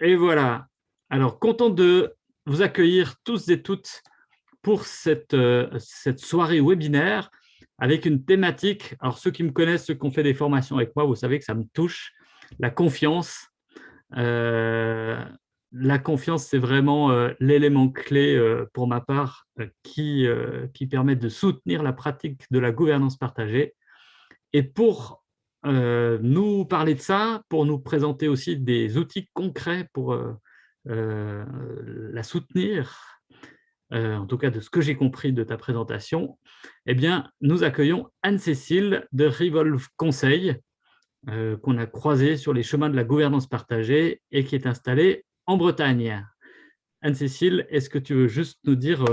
Et voilà. Alors, content de vous accueillir tous et toutes pour cette, euh, cette soirée webinaire avec une thématique. Alors, ceux qui me connaissent, ceux qui ont fait des formations avec moi, vous savez que ça me touche. La confiance. Euh, la confiance, c'est vraiment euh, l'élément clé pour ma part qui, qui permet de soutenir la pratique de la gouvernance partagée. Et pour nous parler de ça, pour nous présenter aussi des outils concrets pour euh, la soutenir, euh, en tout cas de ce que j'ai compris de ta présentation, eh bien, nous accueillons Anne-Cécile de Revolve Conseil, euh, qu'on a croisé sur les chemins de la gouvernance partagée et qui est installée en Bretagne. Anne-Cécile, est-ce que tu veux juste nous dire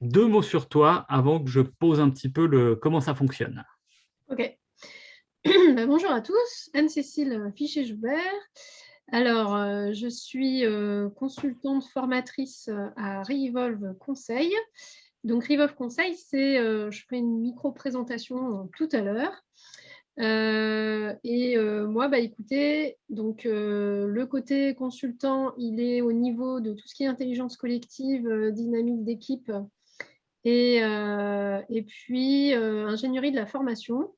deux mots sur toi avant que je pose un petit peu le, comment ça fonctionne? Ok. Ben, bonjour à tous, Anne-Cécile Fichet-Joubert. Alors, euh, je suis euh, consultante formatrice euh, à Revolve Conseil. Donc, Revolve Conseil, c'est, je ferai une micro-présentation tout à l'heure. et moi, bah, écoutez, donc, le côté consultant, il est au niveau de tout ce qui est intelligence collective, dynamique d'équipe et, et puis ingénierie de la formation.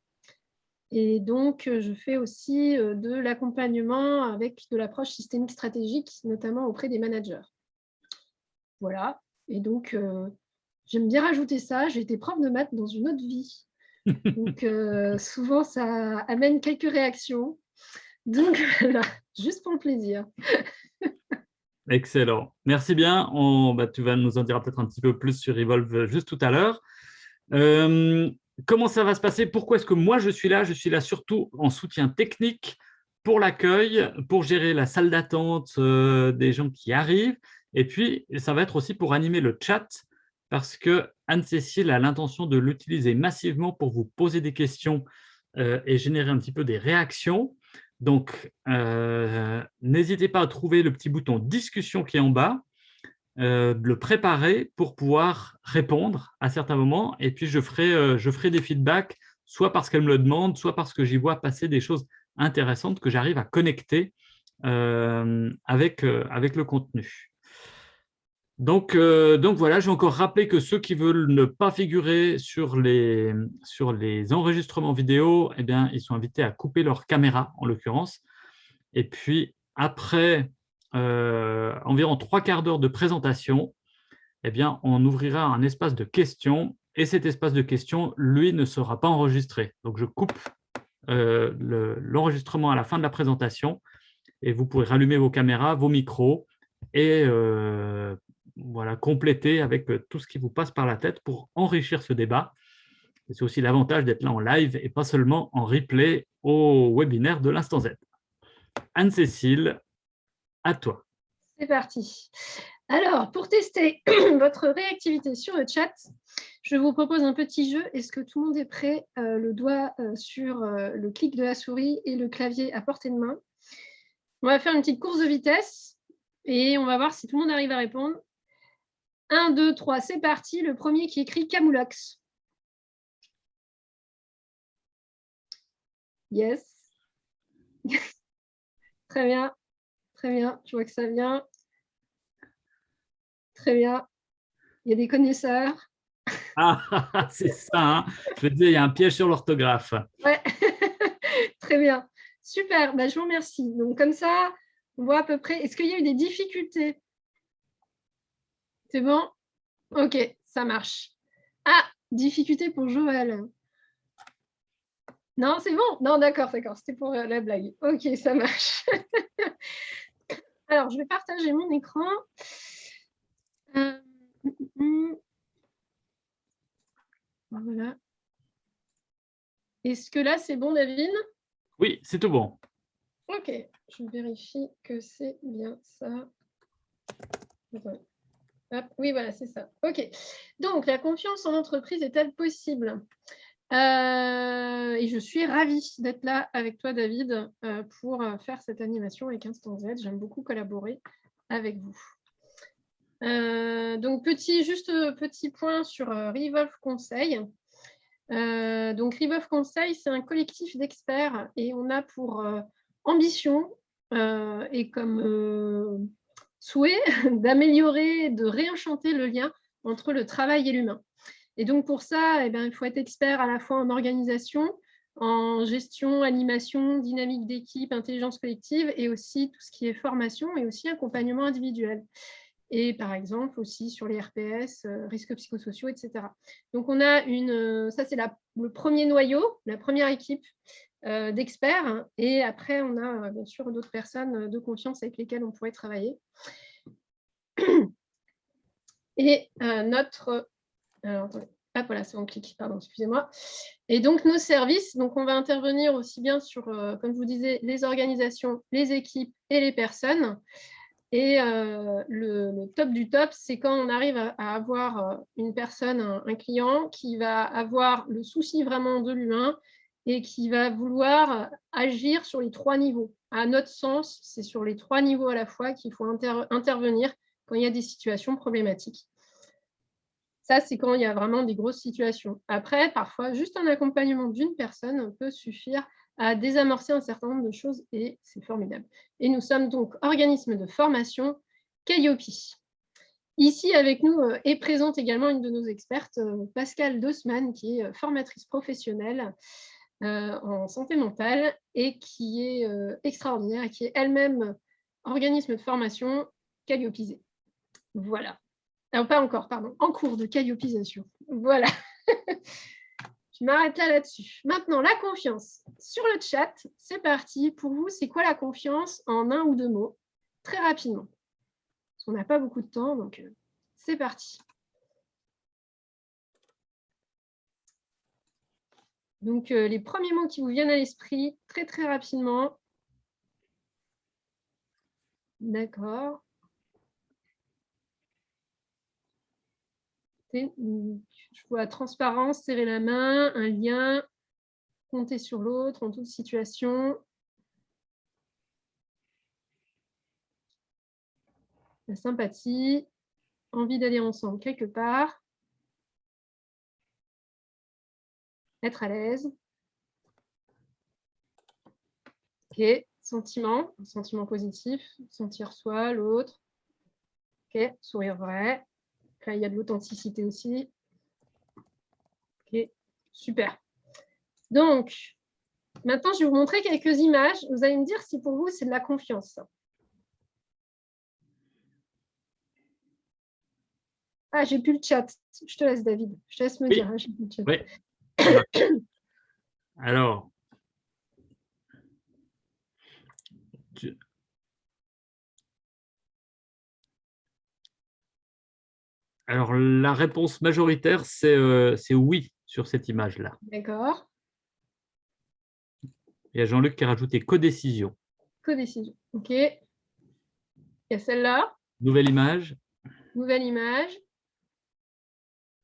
Et donc, euh, je fais aussi euh, de l'accompagnement avec de l'approche systémique stratégique, notamment auprès des managers. Voilà. Et donc, euh, j'aime bien rajouter ça. J'ai été prof de maths dans une autre vie. Donc, souvent, ça amène quelques réactions. Donc, voilà, juste pour le plaisir. Excellent. Merci bien. On, bah, tu vas nous en dire peut-être un petit peu plus sur Evolve juste tout à l'heure comment ça va se passer? Pourquoi est-ce que moi je suis là? Je suis là surtout en soutien technique pour l'accueil, pour gérer la salle d'attente euh, des gens qui arrivent. Et puis, ça va être aussi pour animer le chat parce que Anne-Cécile a l'intention de l'utiliser massivement pour vous poser des questions euh, et générer un petit peu des réactions. Donc, euh, n'hésitez pas à trouver le petit bouton « Discussion » qui est en bas euh, le préparer pour pouvoir répondre à certains moments. Et puis, je ferai, euh, je ferai des feedbacks, soit parce qu'elle me le demande, soit parce que j'y vois passer des choses intéressantes que j'arrive à connecter euh, avec, avec le contenu. Donc, donc voilà, je vais encore rappeler que ceux qui veulent ne pas figurer sur les, sur les enregistrements vidéo, eh bien, ils sont invités à couper leur caméra, en l'occurrence. Et puis, après euh, environ trois quarts d'heure de présentation, eh bien, on ouvrira un espace de questions et cet espace de questions, lui, ne sera pas enregistré. Donc, je coupe euh, l'enregistrement à la fin de la présentation et vous pourrez rallumer vos caméras, vos micros et euh, voilà, compléter avec tout ce qui vous passe par la tête pour enrichir ce débat. C'est aussi l'avantage d'être là en live et pas seulement en replay au webinaire de l'Instant Z. Anne-Cécile, à toi. C'est parti. Alors, pour tester votre réactivité sur le chat, je vous propose un petit jeu. Est-ce que tout le monde est prêt euh, Le doigt euh, sur euh, le clic de la souris et le clavier à portée de main? On va faire une petite course de vitesse et on va voir si tout le monde arrive à répondre. 1, 2, 3, c'est parti. Le premier qui écrit Camoulox. Yes. Très bien. Très bien, je vois que ça vient. Très bien. Il y a des connaisseurs. Ah, c'est ça. Hein. je veux dire, il y a un piège sur l'orthographe. Ouais, très bien. Super, bah, je vous remercie. Donc, comme ça, on voit à peu près. Est-ce qu'il y a eu des difficultés? C'est bon? Ok, ça marche. Ah, difficulté pour Joël. Non, c'est bon? Non, d'accord, d'accord. C'était pour euh, la blague. Ok, ça marche. Alors, je vais partager mon écran. Euh, voilà. Est-ce que là, c'est bon, David? Oui, c'est tout bon. Ok, je vérifie que c'est bien ça. oui, voilà, c'est ça. Ok. Donc, la confiance en entreprise est-elle possible? Euh, et je suis ravie d'être là avec toi, David, euh, pour euh, faire cette animation avec Instant Z. J'aime beaucoup collaborer avec vous. donc, petit, juste petit point sur Revolve Conseil. donc, Revolve Conseil, c'est un collectif d'experts et on a pour ambition et comme souhait d'améliorer, de réenchanter le lien entre le travail et l'humain. Et donc pour ça, eh bien, il faut être expert à la fois en organisation, en gestion, animation, dynamique d'équipe, intelligence collective et aussi tout ce qui est formation et aussi accompagnement individuel. Et par exemple aussi sur les RPS, euh, risques psychosociaux, etc. Donc on a une, euh, ça c'est le premier noyau, la première équipe euh, d'experts. Et après on a bien sûr d'autres personnes de confiance avec lesquelles on pourrait travailler. Et notre... Alors, attendez. Ah, voilà, c'est mon clic, pardon, excusez-moi. Et donc, nos services, donc on va intervenir aussi bien sur, euh, comme je vous disais, les organisations, les équipes et les personnes. Et euh, le, top du top, c'est quand on arrive à, avoir euh, une personne, un, client, qui va avoir le souci vraiment de l'humain et qui va vouloir agir sur les trois niveaux. À notre sens, c'est sur les trois niveaux à la fois qu'il faut intervenir quand il y a des situations problématiques. Ça, c'est quand il y a vraiment des grosses situations. Après, parfois, juste un accompagnement d'une personne peut suffire à désamorcer un certain nombre de choses et c'est formidable. Et nous sommes donc organisme de formation Calliope. Ici, avec nous euh, est présente également une de nos expertes, euh, Pascal Dossman, qui est euh, formatrice professionnelle en santé mentale et qui est extraordinaire et qui est elle-même organisme de formation Calliopisé. Voilà. Non, pas encore, pardon, en cours de calliopisation. Voilà. Je m'arrête là là-dessus. Maintenant, la confiance. Sur le chat, c'est parti. Pour vous, c'est quoi la confiance en un ou deux mots? Très rapidement. Parce qu'on n'a pas beaucoup de temps, donc euh, c'est parti. Donc, euh, les premiers mots qui vous viennent à l'esprit, très très rapidement. D'accord. Je vois transparence, serrer la main, un lien, compter sur l'autre en toute situation. La sympathie, envie d'aller ensemble quelque part. Être à l'aise. Ok, sentiment, sentiment positif, sentir soi, l'autre. Ok, sourire vrai il y a de l'authenticité aussi. Ok, super. Donc, maintenant, je vais vous montrer quelques images. Vous allez me dire si pour vous, c'est de la confiance. Ah, j'ai plus le chat. Je te laisse, David. Je te laisse me dire. Hein, Alors, Alors, la réponse majoritaire, euh, c'est oui sur cette image-là. D'accord. Il y a Jean-Luc qui a rajouté codécision. Codécision, ok. Il y a celle-là. Nouvelle image. Nouvelle image.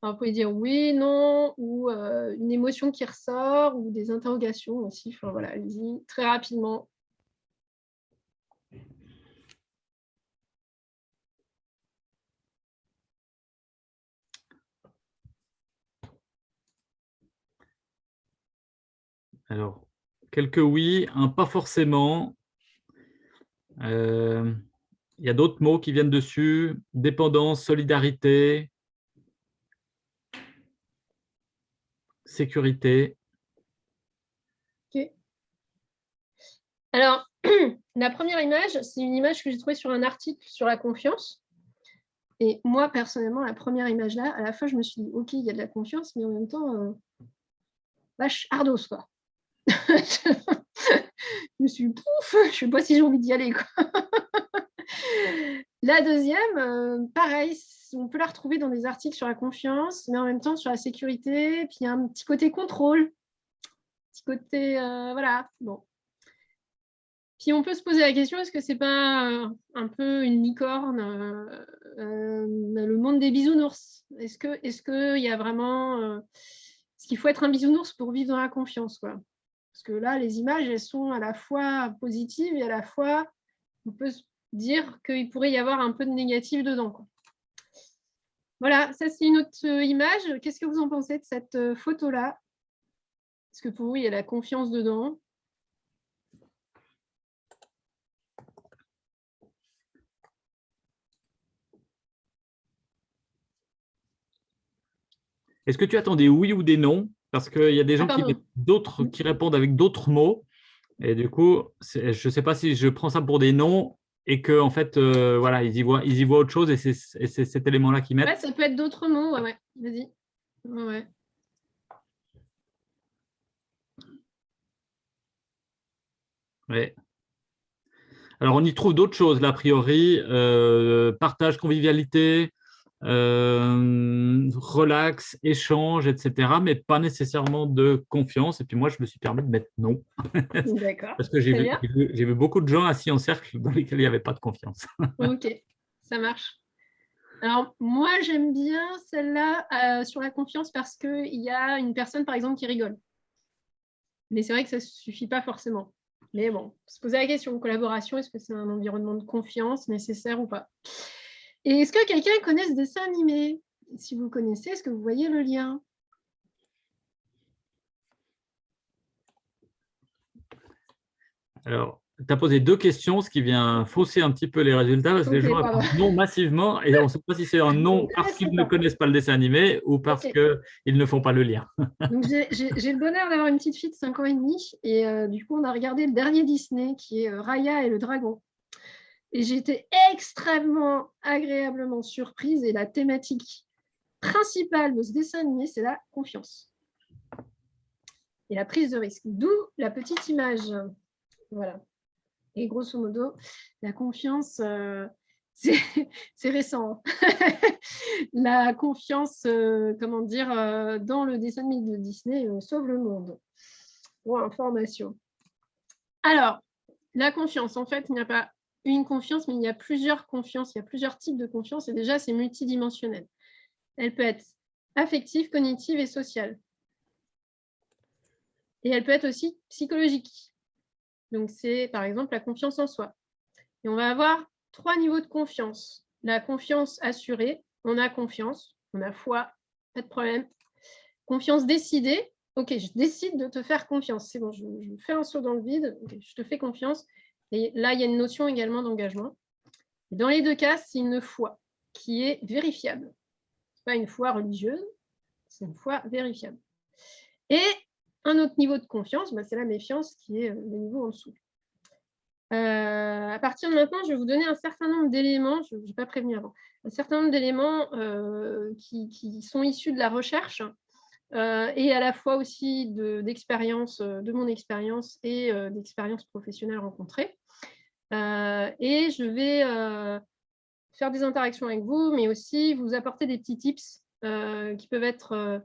vous pouvez dire oui, non, ou euh, une émotion qui ressort, ou des interrogations aussi. Enfin, voilà, allez-y très rapidement. Alors, quelques oui, un pas forcément. Euh, il y a d'autres mots qui viennent dessus. Dépendance, solidarité, sécurité. Ok. Alors, la première image, c'est une image que j'ai trouvée sur un article sur la confiance. Et moi, personnellement, la première image là, à la fois, je me suis dit, OK, il y a de la confiance, mais en même temps, euh, vache, ardos, quoi. Je suis pouf, je ne sais pas si j'ai envie d'y aller. la deuxième, euh, pareil, on peut la retrouver dans des articles sur la confiance, mais en même temps sur la sécurité. Puis il y a un petit côté contrôle, petit côté, euh, voilà, bon. Puis on peut se poser la question, est-ce que c'est pas euh, un peu une licorne, le monde des bisounours? Est-ce qu'il est y a vraiment... est-ce qu'il faut être un bisounours pour vivre dans la confiance quoi? Parce que là, les images, elles sont à la fois positives et à la fois, on peut dire qu'il pourrait y avoir un peu de négatif dedans. Voilà, ça c'est une autre euh, image. Qu'est-ce que vous en pensez de cette euh, photo-là? Est-ce que pour vous, il y a la confiance dedans? Est-ce que tu attendais oui ou des non? Parce qu'il y a des gens qui, d'autres, qui répondent avec d'autres mots. Et du coup, je ne sais pas si je prends ça pour des noms et qu'en en fait, euh, voilà, ils y, voient, ils y voient autre chose et c'est cet élément-là qu'ils mettent. Ouais, ça peut être d'autres mots, ouais, ouais. vas-y. Ouais. Ouais. Alors, on y trouve d'autres choses, là, a priori. Euh, partage, convivialité, euh, relax, échange, etc. Mais pas nécessairement de confiance. Et puis moi, je me suis permis de mettre non. D'accord. Parce que j'ai vu, vu, beaucoup de gens assis en cercle dans lesquels il n'y avait pas de confiance. ok, ça marche. Alors, moi, j'aime bien celle-là euh, sur la confiance parce qu'il y a une personne, par exemple, qui rigole. Mais c'est vrai que ça ne suffit pas forcément. Mais bon, se poser la question, collaboration, est-ce que c'est un environnement de confiance nécessaire ou pas? Et est-ce que quelqu'un connaît ce dessin animé? Si vous connaissez, est-ce que vous voyez le lien? Alors, tu as posé deux questions, ce qui vient fausser un petit peu les résultats, parce que les gens répondent non massivement, et on ne sait pas si c'est un non parce qu'ils ne connaissent pas le dessin animé ou parce qu'ils ne font pas le lien. J'ai le bonheur d'avoir une petite fille de 5 ans et demi, et euh, du coup, on a regardé le dernier Disney, qui est euh, Raya et le dragon. Et été extrêmement agréablement surprise, et la thématique principale de ce dessin animé, c'est la confiance. Et la prise de risque, d'où la petite image. Voilà. Et grosso modo, la confiance, euh, c'est récent. la confiance, euh, comment dire, euh, dans le dessin animé de Disney sauve le monde. Pour information. Alors, la confiance, en fait, il n'y a pas une confiance, mais il y a plusieurs confiances, il y a plusieurs types de confiance, et déjà, c'est multidimensionnel. Elle peut être affective, cognitive et sociale. Et elle peut être aussi psychologique. Donc, c'est par exemple la confiance en soi. Et on va avoir trois niveaux de confiance. La confiance assurée, on a confiance, on a foi, pas de problème. Confiance décidée, ok, je décide de te faire confiance. C'est bon, je, fais un saut dans le vide, je te fais confiance. Et là, il y a une notion également d'engagement. Dans les deux cas, c'est une foi qui est vérifiable. Ce n'est pas une foi religieuse, c'est une foi vérifiable. Et un autre niveau de confiance, bah, c'est la méfiance qui est euh, le niveau en dessous. Euh, à partir de maintenant, je vais vous donner un certain nombre d'éléments, je n'ai pas prévenu avant, un certain nombre d'éléments euh, qui, sont issus de la recherche et à la fois aussi d'expérience, de, mon expérience et d'expériences professionnelles rencontrées. et je vais faire des interactions avec vous, mais aussi vous apporter des petits tips qui peuvent être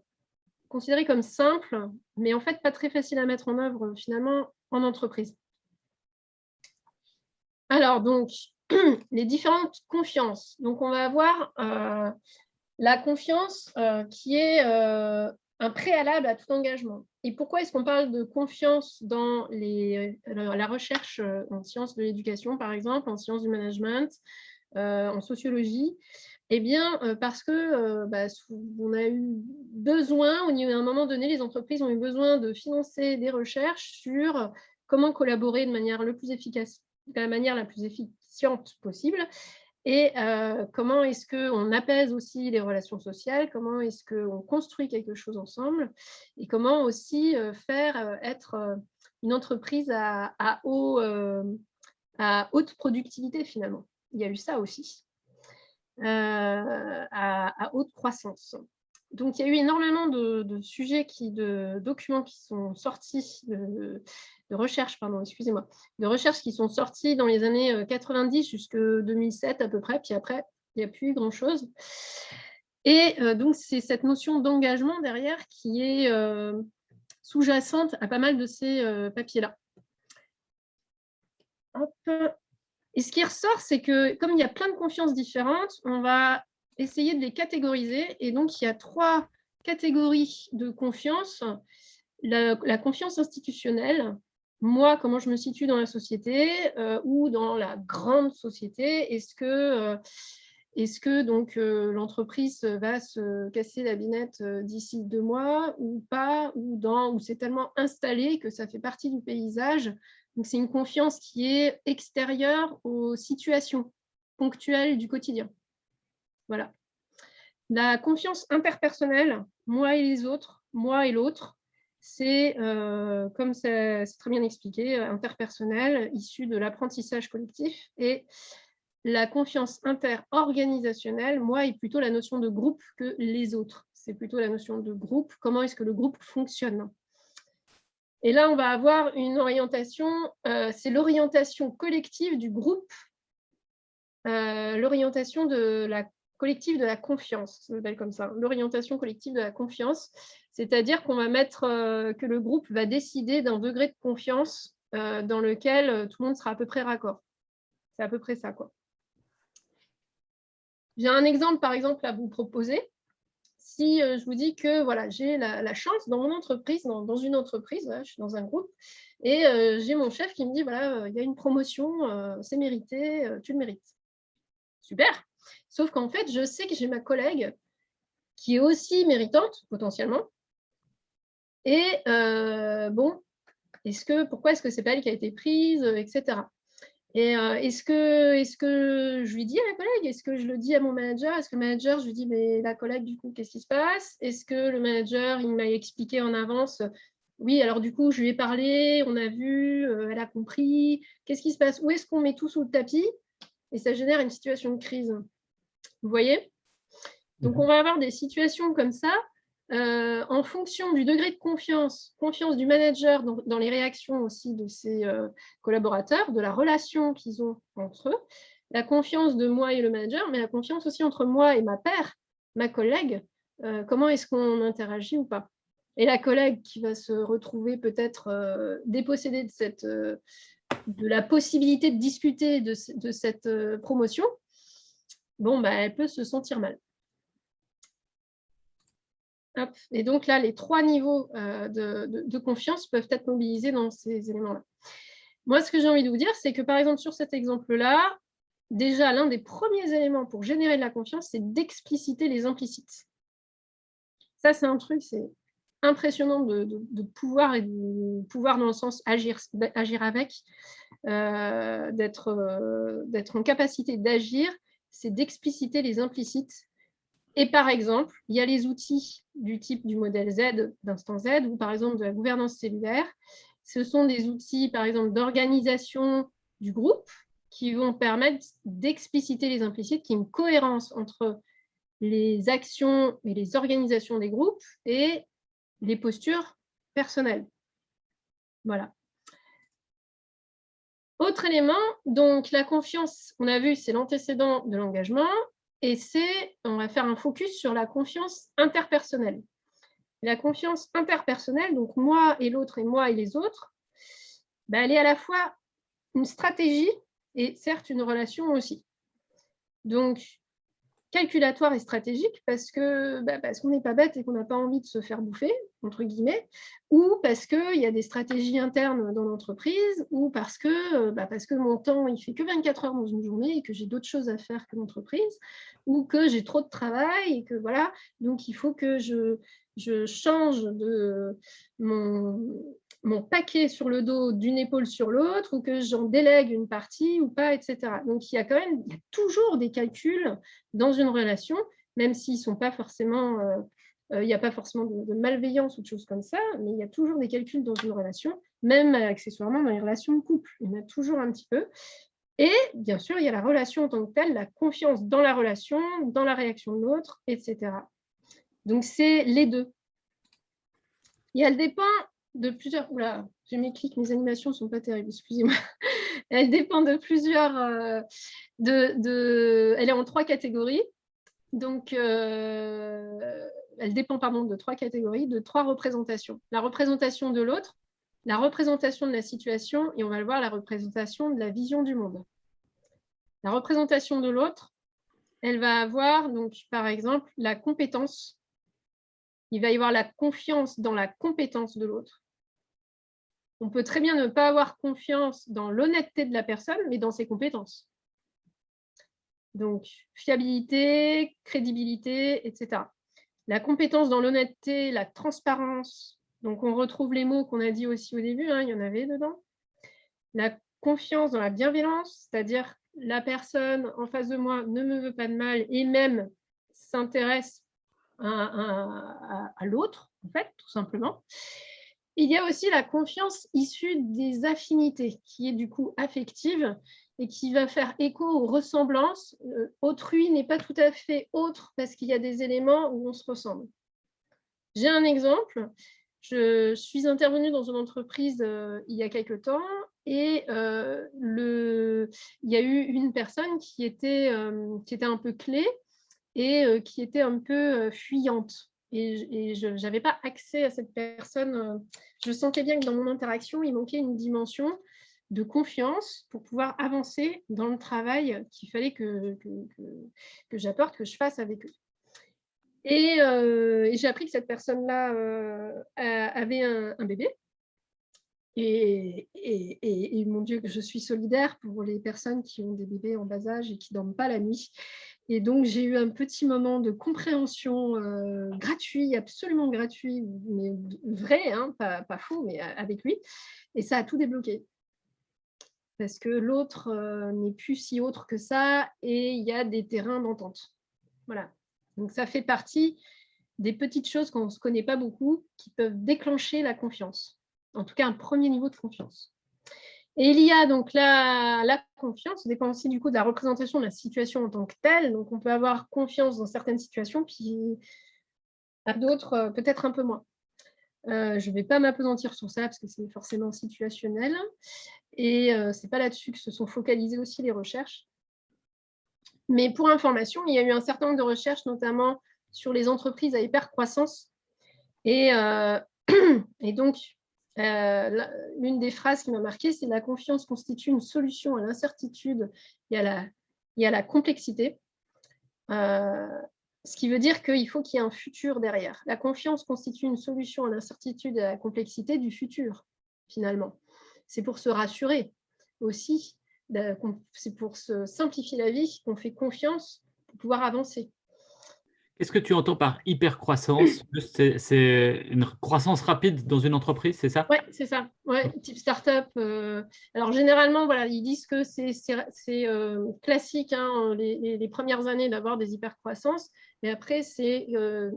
considéré comme simple, mais en fait pas très facile à mettre en œuvre finalement en entreprise. Alors donc, les différentes confiances. Donc on va avoir euh, la confiance euh, qui est euh, un préalable à tout engagement. Et pourquoi est-ce qu'on parle de confiance dans les, la recherche en sciences de l'éducation, par exemple, en sciences du management, en sociologie? Eh bien, euh, parce que euh, bah, on a eu besoin, à un moment donné, les entreprises ont eu besoin de financer des recherches sur comment collaborer de manière le plus efficace, de la manière la plus efficiente possible, et euh, comment est-ce qu'on apaise aussi les relations sociales, comment est-ce qu'on construit quelque chose ensemble, et comment aussi faire être une entreprise à, haute productivité finalement? Il y a eu ça aussi. Euh, à, haute croissance. Donc, il y a eu énormément de, sujets, de documents qui sont sortis, de, recherches, pardon, excusez-moi, de recherches qui sont sortis dans les années 90 euh, jusqu'en 2007 à peu près, puis après, il n'y a plus grand-chose. Et euh, donc, c'est cette notion d'engagement derrière qui est sous-jacente à pas mal de ces papiers-là. Et ce qui ressort, c'est que comme il y a plein de confiances différentes, on va essayer de les catégoriser. Et donc, il y a trois catégories de confiance. La, confiance institutionnelle, moi, comment je me situe dans la société euh, ou dans la grande société. Est-ce que, euh, est que donc euh, l'entreprise va se casser la binette d'ici deux mois ou pas, ou, ou c'est tellement installé que ça fait partie du paysage c'est une confiance qui est extérieure aux situations ponctuelles du quotidien. Voilà. La confiance interpersonnelle, moi et les autres, moi et l'autre, c'est, euh, comme c'est très bien expliqué, interpersonnel, issu de l'apprentissage collectif. Et la confiance interorganisationnelle, moi, est plutôt la notion de groupe que les autres. C'est plutôt la notion de groupe, comment est-ce que le groupe fonctionne. Et là, on va avoir une orientation, euh, c'est l'orientation collective du groupe, euh, l'orientation de la collective de la confiance, ça s'appelle comme ça, l'orientation collective de la confiance, c'est-à-dire qu'on va mettre euh, que le groupe va décider d'un degré de confiance euh, dans lequel euh, tout le monde sera à peu près raccord. C'est à peu près ça. quoi. J'ai un exemple, par exemple, à vous proposer. Si je vous dis que voilà, j'ai la, chance dans mon entreprise, dans, une entreprise, je suis dans un groupe, et j'ai mon chef qui me dit, voilà, il y a une promotion, c'est mérité, tu le mérites. Super Sauf qu'en fait, je sais que j'ai ma collègue qui est aussi méritante, potentiellement. Et euh, bon, est-ce que, pourquoi est-ce que pas elle qui a été prise, etc. Et euh, est-ce que, est que je lui dis à la collègue? Est-ce que je le dis à mon manager? Est-ce que le manager, je lui dis, mais la collègue, du coup, qu'est-ce qui se passe? Est-ce que le manager, il m'a expliqué en avance oui, alors du coup, je lui ai parlé, on a vu, euh, elle a compris. Qu'est-ce qui se passe? Où est-ce qu'on met tout sous le tapis? Et ça génère une situation de crise. Vous voyez? Donc, on va avoir des situations comme ça euh, en fonction du degré de confiance, confiance du manager dans, les réactions aussi de ses euh, collaborateurs, de la relation qu'ils ont entre eux, la confiance de moi et le manager, mais la confiance aussi entre moi et ma paire, ma collègue, euh, comment est-ce qu'on interagit ou pas? Et la collègue qui va se retrouver peut-être dépossédée de, cette, de la possibilité de discuter de, de cette promotion, bon, bah, elle peut se sentir mal. Et donc là, les trois niveaux euh, de, confiance peuvent être mobilisés dans ces éléments-là. Moi, ce que j'ai envie de vous dire, c'est que par exemple, sur cet exemple-là, déjà, l'un des premiers éléments pour générer de la confiance, c'est d'expliciter les implicites. Ça, c'est un truc, c'est impressionnant de, pouvoir, et de pouvoir dans le sens agir, avec, euh, euh, d'être en capacité d'agir c'est d'expliciter les implicites. Et par exemple, il y a les outils du type du modèle Z, d'instant Z, ou par exemple de la gouvernance cellulaire. Ce sont des outils, par exemple, d'organisation du groupe qui vont permettre d'expliciter les implicites, qui ont une cohérence entre les actions et les organisations des groupes et les postures personnelles. Voilà. Autre élément, donc la confiance, on a vu, c'est l'antécédent de l'engagement, et c'est, on va faire un focus sur la confiance interpersonnelle. La confiance interpersonnelle, donc moi et l'autre et moi et les autres, bah, elle est à la fois une stratégie et certes une relation aussi. Donc, calculatoire et stratégique parce que bah, qu'on n'est pas bête et qu'on n'a pas envie de se faire bouffer, entre guillemets, ou parce qu'il y a des stratégies internes dans l'entreprise, ou parce que, bah, parce que mon temps, il fait que 24 heures dans une journée et que j'ai d'autres choses à faire que l'entreprise, ou que j'ai trop de travail et que voilà, donc il faut que je, je change de mon, mon paquet sur le dos d'une épaule sur l'autre ou que j'en délègue une partie ou pas, etc. Donc, il y a quand même il y a toujours des calculs dans une relation, même s'ils sont pas forcément, euh, euh, il n'y a pas forcément de, malveillance ou de choses comme ça, mais il y a toujours des calculs dans une relation, même accessoirement dans les relations de couple. Il y en a toujours un petit peu. Et bien sûr, il y a la relation en tant que telle, la confiance dans la relation, dans la réaction de l'autre, etc. Donc, c'est les deux. Et elle dépend de plusieurs... Oula, j'ai mes clics, mes animations ne sont pas terribles, excusez-moi. Elle dépend de plusieurs... Euh, de, Elle est en trois catégories. Donc, euh, elle dépend pardon, de trois catégories, de trois représentations. La représentation de l'autre, la représentation de la situation, et on va le voir, la représentation de la vision du monde. La représentation de l'autre, elle va avoir, donc, par exemple, la compétence. Il va y avoir la confiance dans la compétence de l'autre on peut très bien ne pas avoir confiance dans l'honnêteté de la personne, mais dans ses compétences. Donc, fiabilité, crédibilité, etc. La compétence dans l'honnêteté, la transparence. Donc, on retrouve les mots qu'on a dit aussi au début, hein, il y en avait dedans. La confiance dans la bienveillance, c'est-à-dire la personne en face de moi ne me veut pas de mal et même s'intéresse à, à l'autre, en fait, tout simplement. Il y a aussi la confiance issue des affinités, qui est du coup affective et qui va faire écho aux ressemblances. Euh, autrui n'est pas tout à fait autre parce qu'il y a des éléments où on se ressemble. J'ai un exemple. Je suis intervenue dans une entreprise euh, il y a quelque temps et euh, il y a eu une personne qui était, qui était un peu clé et qui était un peu fuyante et, je n'avais pas accès à cette personne. Euh, je sentais bien que dans mon interaction, il manquait une dimension de confiance pour pouvoir avancer dans le travail qu'il fallait que, que, j'apporte, que je fasse avec eux. Et, euh, j'ai appris que cette personne-là euh, avait un, bébé. Et, et, mon Dieu, que je suis solidaire pour les personnes qui ont des bébés en bas âge et qui ne dorment pas la nuit. Et donc, j'ai eu un petit moment de compréhension euh, gratuit, absolument gratuit, mais vrai, hein, pas, faux, mais avec lui. Et ça a tout débloqué. Parce que l'autre euh, n'est plus si autre que ça et il y a des terrains d'entente. Voilà. Donc, ça fait partie des petites choses qu'on ne se connaît pas beaucoup qui peuvent déclencher la confiance. En tout cas, un premier niveau de confiance. Et il y a donc la, la confiance, dépend aussi du coup de la représentation de la situation en tant que telle. Donc, on peut avoir confiance dans certaines situations, puis à d'autres, euh, peut-être un peu moins. Euh, je ne vais pas m'apesantir sur ça parce que c'est forcément situationnel. Et euh, ce n'est pas là-dessus que se sont focalisées aussi les recherches. Mais pour information, il y a eu un certain nombre de recherches, notamment sur les entreprises à hyper croissance. Et, et donc, euh, l'une des phrases qui m'a marqué, c'est « la confiance constitue une solution à l'incertitude et, à la, complexité euh, ce qui veut dire qu'il faut qu'il y ait un futur derrière. La confiance constitue une solution à l'incertitude et à la complexité du futur, finalement. C'est pour se rassurer aussi, c'est pour se simplifier la vie qu'on fait confiance pour pouvoir avancer. Qu'est-ce que tu entends par hyper-croissance? C'est une croissance rapide dans une entreprise, c'est ça? Oui, c'est ça. Ouais, type startup. Euh, alors, généralement, voilà, ils disent que c'est euh, classique hein, les, premières années d'avoir des hyper-croissances. Mais après, c'est euh,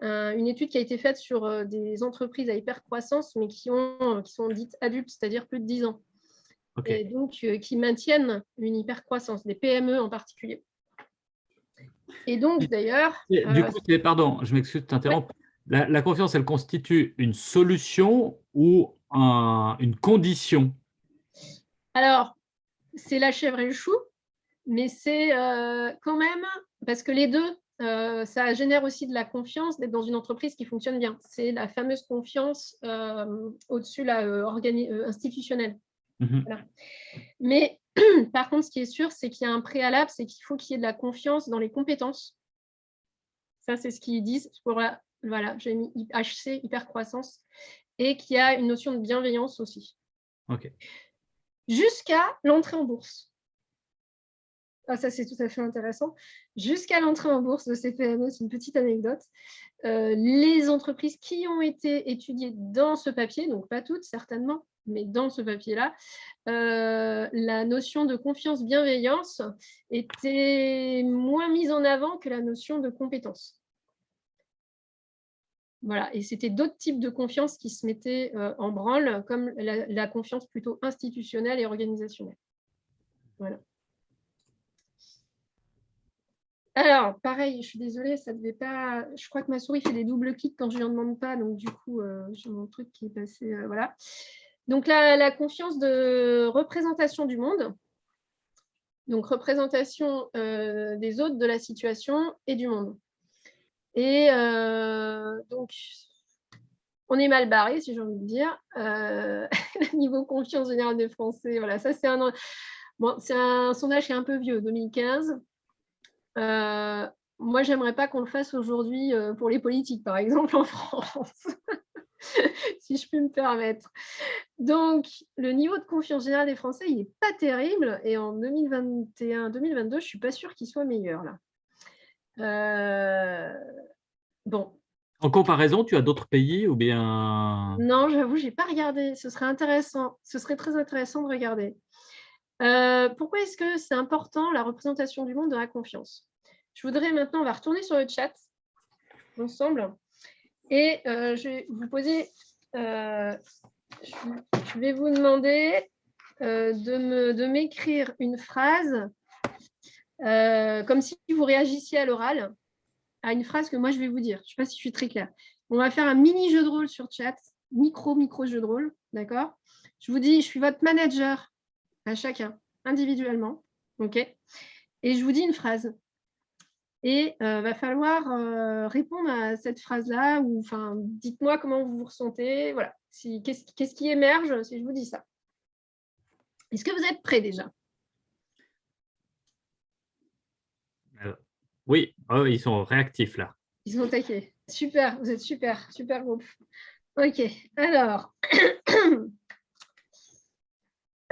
une étude qui a été faite sur des entreprises à hyper-croissance, mais qui, ont, qui sont dites adultes, c'est-à-dire plus de 10 ans. Et donc, qui maintiennent une hyper-croissance, des PME en particulier. Et donc, d'ailleurs… Du euh, coup, pardon, je m'excuse de t'interrompre. La, confiance, elle constitue une solution ou une condition? Alors, c'est la chèvre et le chou, mais c'est euh, quand même, parce que les deux, euh, ça génère aussi de la confiance d'être dans une entreprise qui fonctionne bien. C'est la fameuse confiance au-dessus institutionnelle. Mmh mais Par contre, ce qui est sûr, c'est qu'il y a un préalable, c'est qu'il faut qu'il y ait de la confiance dans les compétences. Ça, c'est ce qu'ils disent. Pour voilà, j'ai mis HC, hypercroissance, et qu'il y a une notion de bienveillance aussi. Jusqu'à l'entrée en bourse. Ah, ça, c'est tout à fait intéressant. Jusqu'à l'entrée en bourse de ces PME, c'est une petite anecdote. Euh, les entreprises qui ont été étudiées dans ce papier, donc pas toutes certainement, mais dans ce papier-là, euh, la notion de confiance-bienveillance était moins mise en avant que la notion de compétence. Voilà, et c'était d'autres types de confiance qui se mettaient euh, en branle, comme la, confiance plutôt institutionnelle et organisationnelle. Voilà. Alors, pareil, je suis désolée, ça devait pas. Je crois que ma souris fait des doubles clics quand je lui en demande pas, donc du coup, euh, j'ai mon truc qui est passé. voilà. Donc, la, confiance de représentation du monde. Donc, représentation euh, des autres, de la situation et du monde. Et euh, donc, on est mal barré, si j'ai envie de dire. Euh, niveau confiance générale des Français, voilà, ça c'est un, sondage qui est un peu vieux, 2015. moi, j'aimerais pas qu'on le fasse aujourd'hui pour les politiques, par exemple, en France. si je puis me permettre. Donc, le niveau de confiance générale des Français, il n'est pas terrible. Et en 2021-2022, je ne suis pas sûre qu'il soit meilleur. là. Euh, bon. En comparaison, tu as d'autres pays ou bien… Non, j'avoue, je n'ai pas regardé. Ce serait intéressant. Ce serait très intéressant de regarder. Euh, pourquoi est-ce que c'est important la représentation du monde de la confiance? Je voudrais maintenant, on va retourner sur le chat. ensemble. Et je vais vous poser, je vais vous demander de m'écrire une phrase comme si vous réagissiez à l'oral à une phrase que moi je vais vous dire. Je ne sais pas si je suis très claire. On va faire un mini jeu de rôle sur chat, micro, micro jeu de rôle, d'accord? Je vous dis, je suis votre manager à chacun, individuellement, ok? Et je vous dis une phrase. Et il euh, va falloir euh, répondre à cette phrase-là, ou enfin, dites-moi comment vous vous ressentez, voilà. Si, Qu'est-ce qui émerge si je vous dis ça? Est-ce que vous êtes prêts déjà? Euh, Oui, oh, ils sont réactifs là. Ils sont taqués. Super, vous êtes super, super groupe. Ok, alors.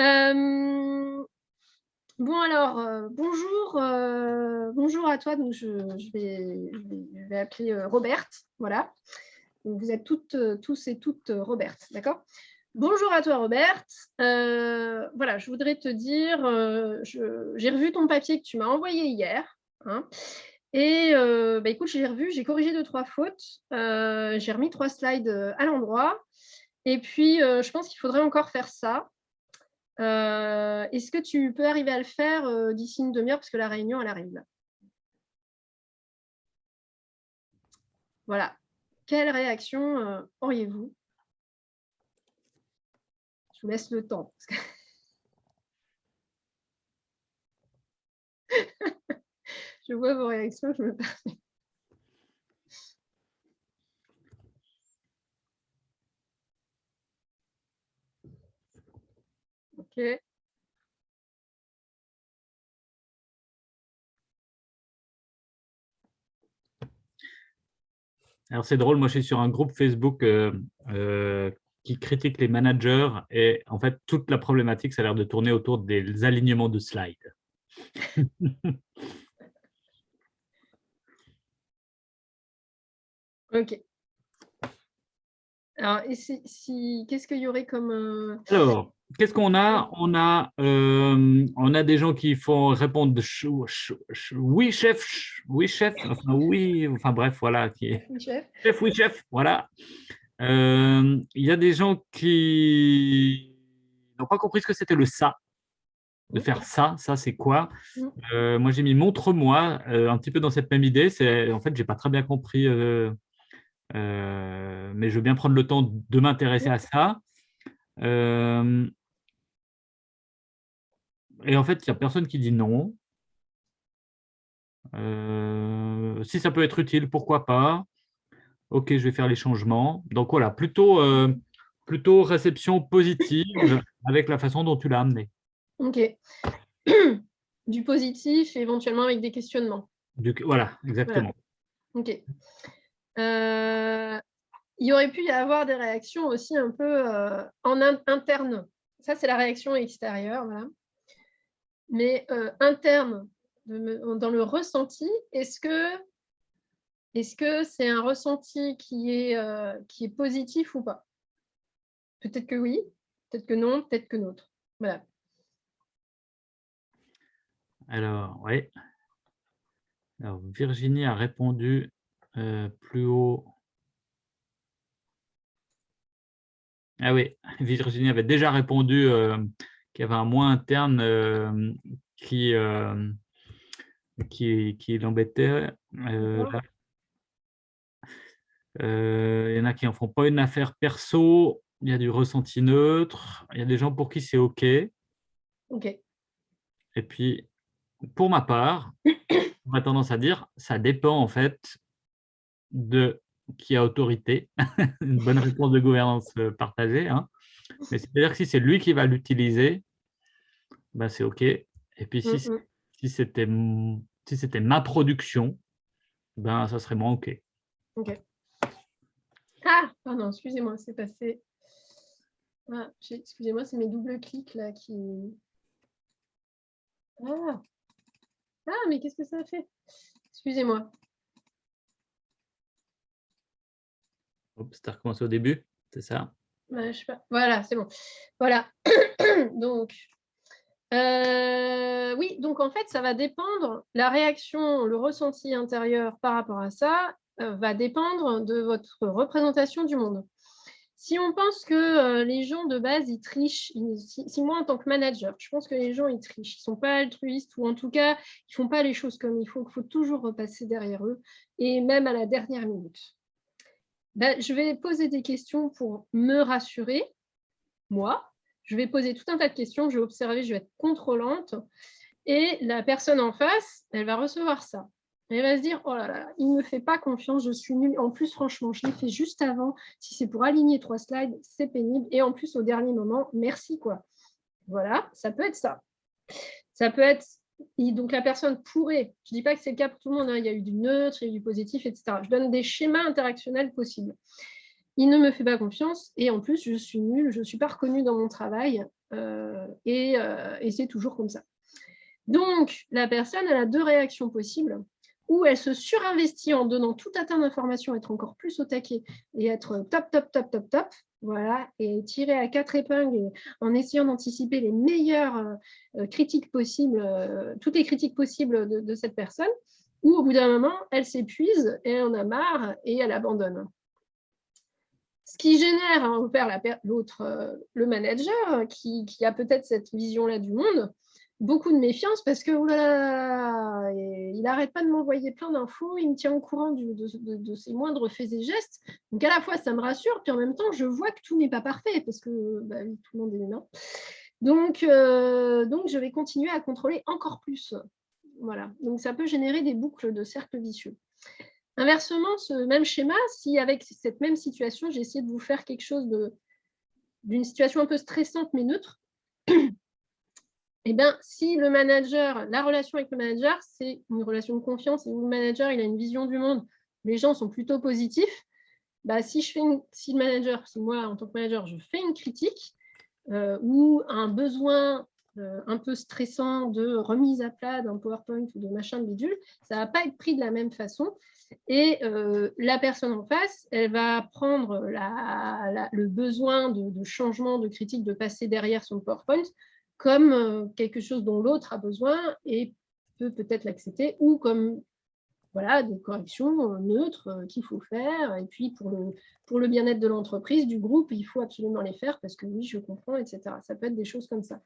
Euh, bon, alors, euh, bonjour, euh, bonjour à toi. Donc, je, vais, appeler Robert. Voilà. Vous êtes toutes, tous et toutes Robert, d'accord? Bonjour à toi, Robert. voilà, je voudrais te dire, j'ai revu ton papier que tu m'as envoyé hier. Hein, et euh, bah, écoute, j'ai revu, j'ai corrigé deux, trois fautes. Euh, j'ai remis trois slides euh, à l'endroit. Et puis, je pense qu'il faudrait encore faire ça. Est-ce que tu peux arriver à le faire d'ici une demi-heure? Parce que la réunion, elle arrive là Voilà. Quelle réaction auriez-vous? Je vous laisse le temps. Je vois vos réactions, je me permets. Ok. Alors c'est drôle, moi je suis sur un groupe Facebook euh, euh, qui critique les managers et en fait toute la problématique ça a l'air de tourner autour des alignements de slides. Ok. Alors, si, qu'est-ce qu'il y aurait comme... Euh, Alors, qu'est-ce qu'on a? On a, euh, on a des gens qui font répondre oui chef, oui chef, enfin oui, enfin bref, voilà. Qui est, chef. chef, oui chef, voilà. Euh, il y a des gens qui n'ont pas compris ce que c'était le ça de faire ça, ça c'est quoi? Mm. Moi j'ai mis montre-moi, un petit peu dans cette même idée. C'est En fait, j'ai pas très bien compris euh, mais je veux bien prendre le temps de m'intéresser à ça. Euh, et en fait, il n'y a personne qui dit non. Euh, si ça peut être utile, pourquoi pas Ok, je vais faire les changements. Donc voilà, plutôt, plutôt réception positive avec la façon dont tu l'as amené. Ok. Du positif, éventuellement avec des questionnements. Du, voilà, exactement. Ok. Euh, il aurait pu y avoir des réactions aussi un peu euh, en interne. Ça, c'est la réaction extérieure. Mais euh, interne, dans le ressenti, est-ce que est-ce que c'est un ressenti qui est, qui est positif ou pas? Peut-être que oui, peut-être que non, peut-être que non. Voilà. Alors, oui. Alors, Virginie a répondu euh, plus haut. Ah oui, Virginie avait déjà répondu euh, qu'il y avait un moins interne euh, qui, qui, qui l'embêtait. il y en a qui n'en font pas une affaire perso, il y a du ressenti neutre, il y a des gens pour qui c'est OK. OK. Et puis, pour ma part, on a tendance à dire, ça dépend en fait de qui a autorité, une bonne réponse de gouvernance euh, partagée. Hein. Mais c'est-à-dire que si c'est lui qui va l'utiliser, ben c'est OK. Et puis si, mm, mm. si c'était si ma production, ben ça serait moins OK. OK. Ah, pardon, excusez-moi, c'est passé. Ah, excusez-moi, c'est mes doubles clics là qui. Ah, ah mais qu'est-ce que ça a fait? Excusez-moi. tu as recommencé au début, c'est ça? Voilà, c'est bon. Voilà. donc, euh, oui, donc en fait, ça va dépendre, la réaction, le ressenti intérieur par rapport à ça, va dépendre de votre représentation du monde. Si on pense que euh, les gens de base, ils trichent, si, moi en tant que manager, je pense que les gens, ils trichent, ils ne sont pas altruistes ou en tout cas, ils ne font pas les choses comme il faut, qu'il faut toujours repasser derrière eux et même à la dernière minute. Ben, je vais poser des questions pour me rassurer, moi. Je vais poser tout un tas de questions, je vais observer, je vais être contrôlante et la personne en face, elle va recevoir ça. Elle va se dire, oh là là, il ne me fait pas confiance, je suis nulle. En plus, franchement, je l'ai fait juste avant. Si c'est pour aligner trois slides, c'est pénible. Et en plus, au dernier moment, merci. quoi. Voilà, ça peut être ça. Ça peut être, donc la personne pourrait, je ne dis pas que c'est le cas pour tout le monde, hein. il y a eu du neutre, il y a eu du positif, etc. Je donne des schémas interactionnels possibles. Il ne me fait pas confiance et en plus, je suis nulle, je ne suis pas reconnue dans mon travail euh, et, euh, et c'est toujours comme ça. Donc, la personne elle a deux réactions possibles où elle se surinvestit en donnant tout un tas d'informations, être encore plus au taquet et être top, top, top, top, top, voilà, et tirer à quatre épingles en essayant d'anticiper les meilleures euh, critiques possibles, toutes les critiques possibles de, cette personne, ou au bout d'un moment, elle s'épuise et elle en a marre et elle abandonne. Ce qui génère hein, l'autre, euh, le manager, qui a peut-être cette vision-là du monde, beaucoup de méfiance parce que il n'arrête pas de m'envoyer plein d'infos, il me tient au courant de, ses moindres faits et gestes. Donc à la fois ça me rassure, puis en même temps je vois que tout n'est pas parfait parce que bah tout le monde est humain. Donc, euh, donc je vais continuer à contrôler encore plus. Voilà. Donc ça peut générer des boucles de cercle vicieux. Inversement, ce même schéma, si avec cette même situation, j'ai essayé de vous faire quelque chose d'une situation un peu stressante mais neutre, eh bien, si le manager, la relation avec le manager, c'est une relation de confiance et où le manager a une vision du monde, les gens sont plutôt positifs, bah, si, je fais si le manager, si moi en tant que manager, je fais une critique euh, ou un besoin un peu stressant de remise à plat d'un PowerPoint ou de machin de bidule, ça ne va pas être pris de la même façon. Et euh, la personne en face, elle va prendre le besoin de, de, changement, de critique, de passer derrière son PowerPoint comme euh, quelque chose dont l'autre a besoin et peut peut-être l'accepter, ou comme voilà, des corrections euh, neutres euh, qu'il faut faire. Et puis, pour le, pour le bien-être de l'entreprise, du groupe, il faut absolument les faire parce que oui, je comprends, etc. Ça peut être des choses comme ça.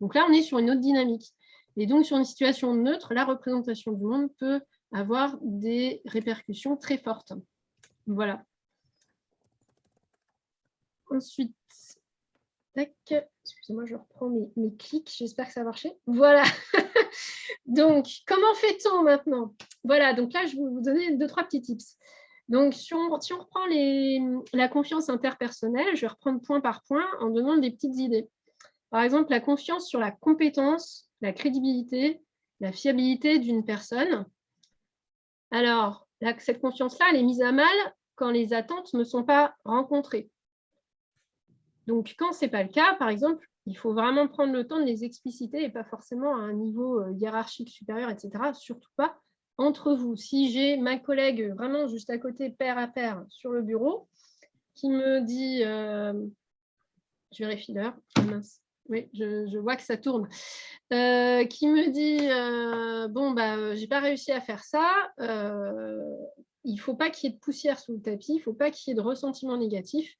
Donc là, on est sur une autre dynamique. Et donc, sur une situation neutre, la représentation du monde peut avoir des répercussions très fortes. Voilà. Ensuite, Excusez-moi, je reprends mes, clics. J'espère que ça a marché. Voilà. donc, comment fait-on maintenant? Voilà, donc là, je vais vous donner deux, trois petits tips. Donc, si on, reprend la confiance interpersonnelle, je vais reprendre point par point en donnant des petites idées. Par exemple, la confiance sur la compétence, la crédibilité, la fiabilité d'une personne. Alors, cette confiance-là, elle est mise à mal quand les attentes ne sont pas rencontrées. Donc, quand ce n'est pas le cas, par exemple, il faut vraiment prendre le temps de les expliciter et pas forcément à un niveau euh, hiérarchique supérieur, etc. Surtout pas entre vous. Si j'ai ma collègue vraiment juste à côté, pair à pair, sur le bureau, qui me dit, euh, je vérifie l'heure, ah, oui, je, vois que ça tourne, euh, qui me dit, bon, bah, j'ai pas réussi à faire ça, il faut pas qu'il y ait de poussière sous le tapis, il faut pas qu'il y ait de ressentiment négatif,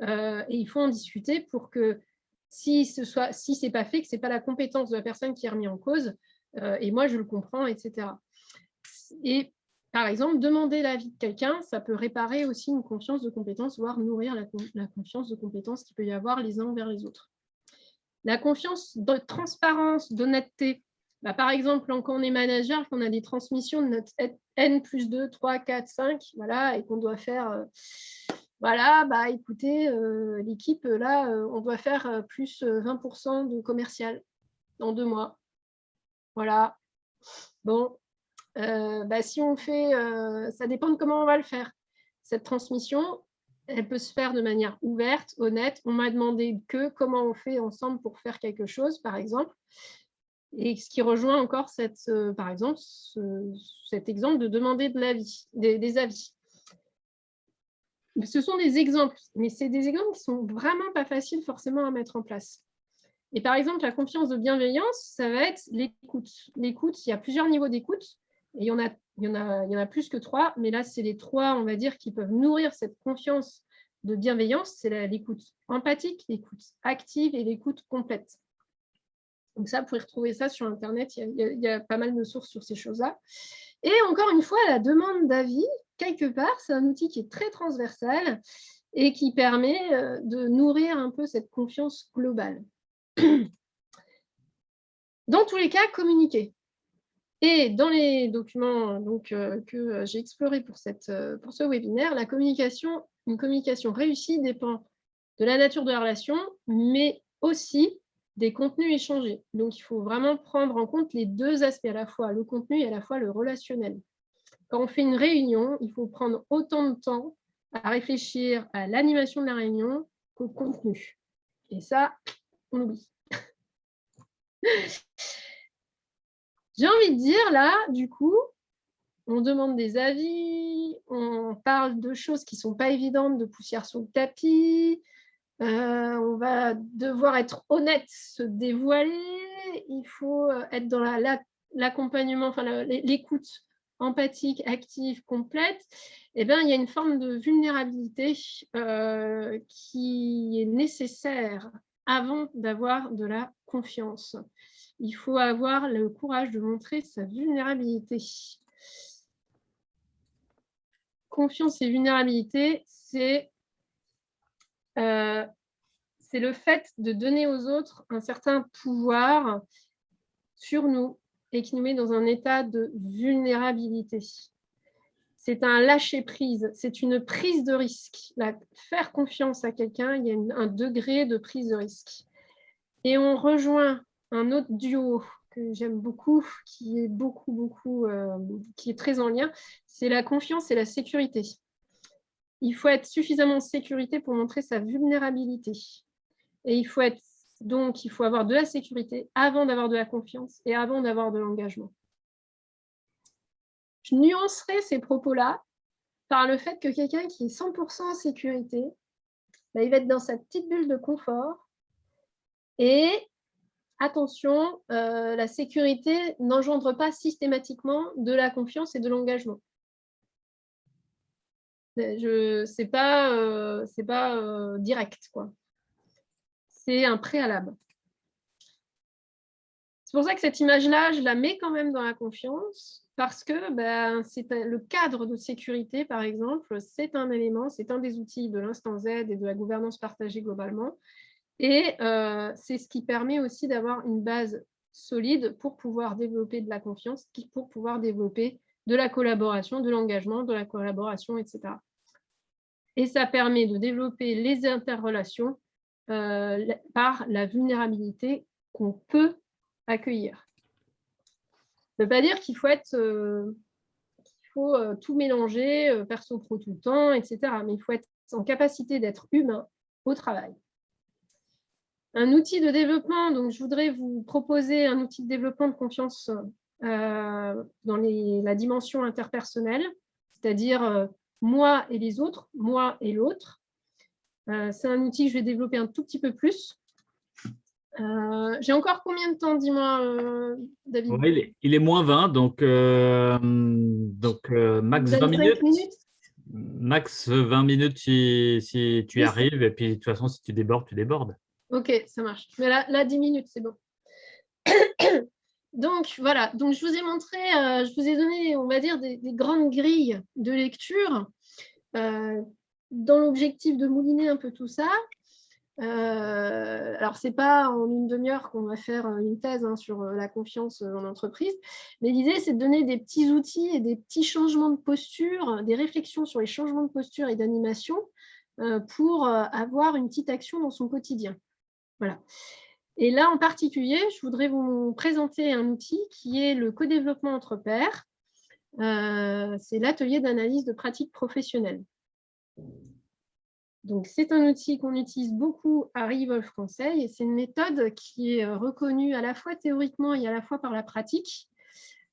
et il faut en discuter pour que si ce soit si c'est pas fait, que ce n'est pas la compétence de la personne qui est remise en cause, euh, et moi je le comprends, etc. Et par exemple, demander l'avis de quelqu'un, ça peut réparer aussi une confiance de compétence, voire nourrir la, confiance de compétence qu'il peut y avoir les uns envers les autres. La confiance de transparence, d'honnêteté. Bah, par exemple, quand on est manager, qu'on a des transmissions de notre N plus 2, 3, 4, 5, voilà, et qu'on doit faire euh, voilà, bah écoutez, euh, l'équipe, là, euh, on doit faire euh, plus 20% de commercial dans deux mois. Voilà. Bon, bah, si on fait, ça dépend de comment on va le faire. Cette transmission, elle peut se faire de manière ouverte, honnête. On m'a demandé que comment on fait ensemble pour faire quelque chose, par exemple. Et ce qui rejoint encore cette, par exemple, cet exemple de demander de l'avis, des avis ce sont des exemples, mais c'est des exemples qui sont vraiment pas faciles forcément à mettre en place. Et par exemple, la confiance de bienveillance, ça va être l'écoute. L'écoute, il y a plusieurs niveaux d'écoute. Et il y en a plus que trois, mais là, c'est les trois, on va dire, qui peuvent nourrir cette confiance de bienveillance. C'est l'écoute empathique, l'écoute active et l'écoute complète. Donc ça, vous pouvez retrouver ça sur Internet. Il y, a, pas mal de sources sur ces choses-là. Et encore une fois, la demande d'avis, quelque part, c'est un outil qui est très transversal et qui permet euh, de nourrir un peu cette confiance globale. Dans tous les cas, communiquer. Et dans les documents euh, que j'ai explorés pour, euh, pour ce webinaire, la communication, une communication réussie dépend de la nature de la relation, mais aussi des contenus échangés. Donc, il faut vraiment prendre en compte les deux aspects, à la fois le contenu et à la fois le relationnel. Quand on fait une réunion, il faut prendre autant de temps à réfléchir à l'animation de la réunion qu'au contenu. Et ça, on oublie. J'ai envie de dire, là, du coup, on demande des avis, on parle de choses qui ne sont pas évidentes, de poussière sur le tapis, euh, on va devoir être honnête, se dévoiler, il faut être dans l'accompagnement, enfin l'écoute empathique, active, complète, eh bien, il y a une forme de vulnérabilité euh, qui est nécessaire avant d'avoir de la confiance. Il faut avoir le courage de montrer sa vulnérabilité. Confiance et vulnérabilité, c'est euh, le fait de donner aux autres un certain pouvoir sur nous et qui nous met dans un état de vulnérabilité. C'est un lâcher-prise, c'est une prise de risque. faire confiance à quelqu'un, il y a un degré de prise de risque. Et on rejoint un autre duo que j'aime beaucoup, qui est beaucoup, beaucoup, euh, qui est très en lien, c'est la confiance et la sécurité il faut être suffisamment en sécurité pour montrer sa vulnérabilité. Et il faut être donc, il faut avoir de la sécurité avant d'avoir de la confiance et avant d'avoir de l'engagement. Je nuancerai ces propos-là par le fait que quelqu'un qui est 100% en sécurité, bah, il va être dans sa petite bulle de confort. Et attention, euh, la sécurité n'engendre pas systématiquement de la confiance et de l'engagement. Ce n'est pas, euh, pas euh, direct. C'est un préalable. C'est pour ça que cette image-là, je la mets quand même dans la confiance, parce que ben, c'est le cadre de sécurité, par exemple, c'est un élément, c'est un des outils de l'instant Z et de la gouvernance partagée globalement. Et euh, c'est ce qui permet aussi d'avoir une base solide pour pouvoir développer de la confiance, pour pouvoir développer de la collaboration, de l'engagement, de la collaboration, etc. Et ça permet de développer les interrelations par la vulnérabilité qu'on peut accueillir. Ça ne veut pas dire qu'il faut être euh, faut euh, tout mélanger, perso-pro tout le temps, etc. Mais il faut être en capacité d'être humain au travail. Un outil de développement, donc je voudrais vous proposer un outil de développement de confiance dans la dimension interpersonnelle, c'est-à-dire moi et les autres, moi et l'autre. Euh, c'est un outil que je vais développer un tout petit peu plus. Euh, j'ai encore combien de temps, dis-moi, euh, David? Il, est, moins 20, donc, donc max 20 minutes. Max 20 minutes si, si tu y arrives, et puis de toute façon, si tu débordes, tu débordes. Ok, ça marche. Mais là, là 10 minutes, c'est bon. Donc voilà, donc je vous ai montré, je vous ai donné, on va dire, des, grandes grilles de lecture dans l'objectif de mouliner un peu tout ça. Euh, alors, ce n'est pas en une demi-heure qu'on va faire une thèse hein, sur la confiance en entreprise, mais l'idée, c'est de donner des petits outils et des petits changements de posture, des réflexions sur les changements de posture et d'animation pour avoir une petite action dans son quotidien. Voilà. Et là, en particulier, je voudrais vous présenter un outil qui est le co-développement entre pairs. Euh, c'est l'atelier d'analyse de pratiques professionnelles. Donc, c'est un outil qu'on utilise beaucoup à Revolve Conseil et c'est une méthode qui est reconnue à la fois théoriquement et à la fois par la pratique.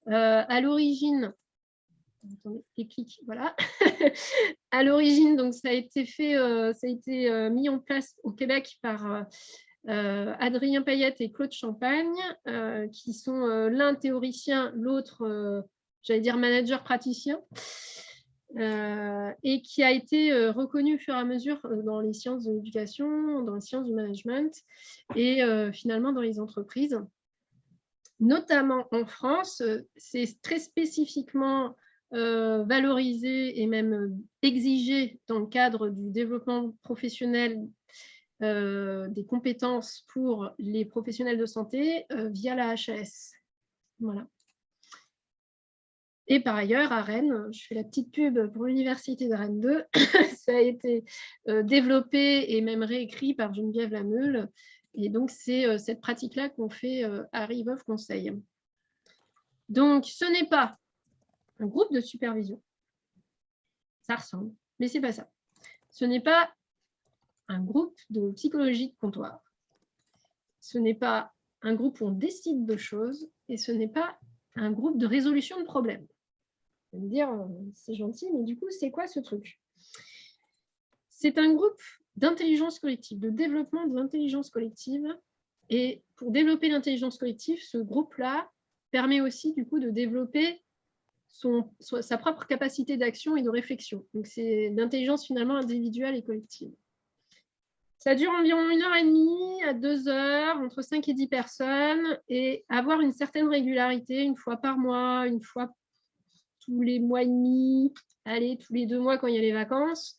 Euh, à l'origine, voilà. à l'origine, donc ça a été fait, euh, ça a été mis en place au Québec par euh, Adrien Payette et Claude Champagne, euh, qui sont euh, l'un théoricien, l'autre j'allais dire manager praticien, et qui a été reconnu au fur et à mesure dans les sciences de l'éducation, dans les sciences du management et finalement dans les entreprises. Notamment en France, c'est très spécifiquement valorisé et même exigé dans le cadre du développement professionnel des compétences pour les professionnels de santé via la HAS. Voilà. Et par ailleurs, à Rennes, je fais la petite pub pour l'Université de Rennes 2, ça a été euh, développé et même réécrit par Geneviève Lameule. Et donc, c'est euh, cette pratique-là qu'on fait euh, à Riveuf Conseil. Donc, ce n'est pas un groupe de supervision. Ça ressemble, mais ce n'est pas ça. Ce n'est pas un groupe de psychologie de comptoir. Ce n'est pas un groupe où on décide de choses et ce n'est pas un groupe de résolution de problèmes me dire, euh, c'est gentil, mais du coup, c'est quoi ce truc? C'est un groupe d'intelligence collective, de développement de l'intelligence collective. Et pour développer l'intelligence collective, ce groupe-là permet aussi du coup de développer son, sa propre capacité d'action et de réflexion. Donc c'est l'intelligence finalement individuelle et collective. Ça dure environ une heure et demie à deux heures, entre cinq et dix personnes, et avoir une certaine régularité, une fois par mois, une fois tous les mois et demi, allez, tous les deux mois quand il y a les vacances.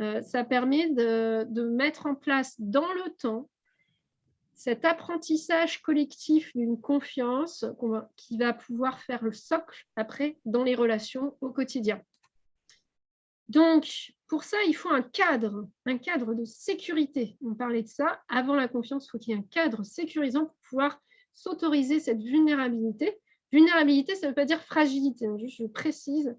Euh, ça permet de, mettre en place dans le temps cet apprentissage collectif d'une confiance qui va pouvoir faire le socle après dans les relations au quotidien. Donc, pour ça, il faut un cadre, un cadre de sécurité. On parlait de ça. Avant la confiance, il faut qu'il y ait un cadre sécurisant pour pouvoir s'autoriser cette vulnérabilité Vulnérabilité, ça ne veut pas dire fragilité, je précise.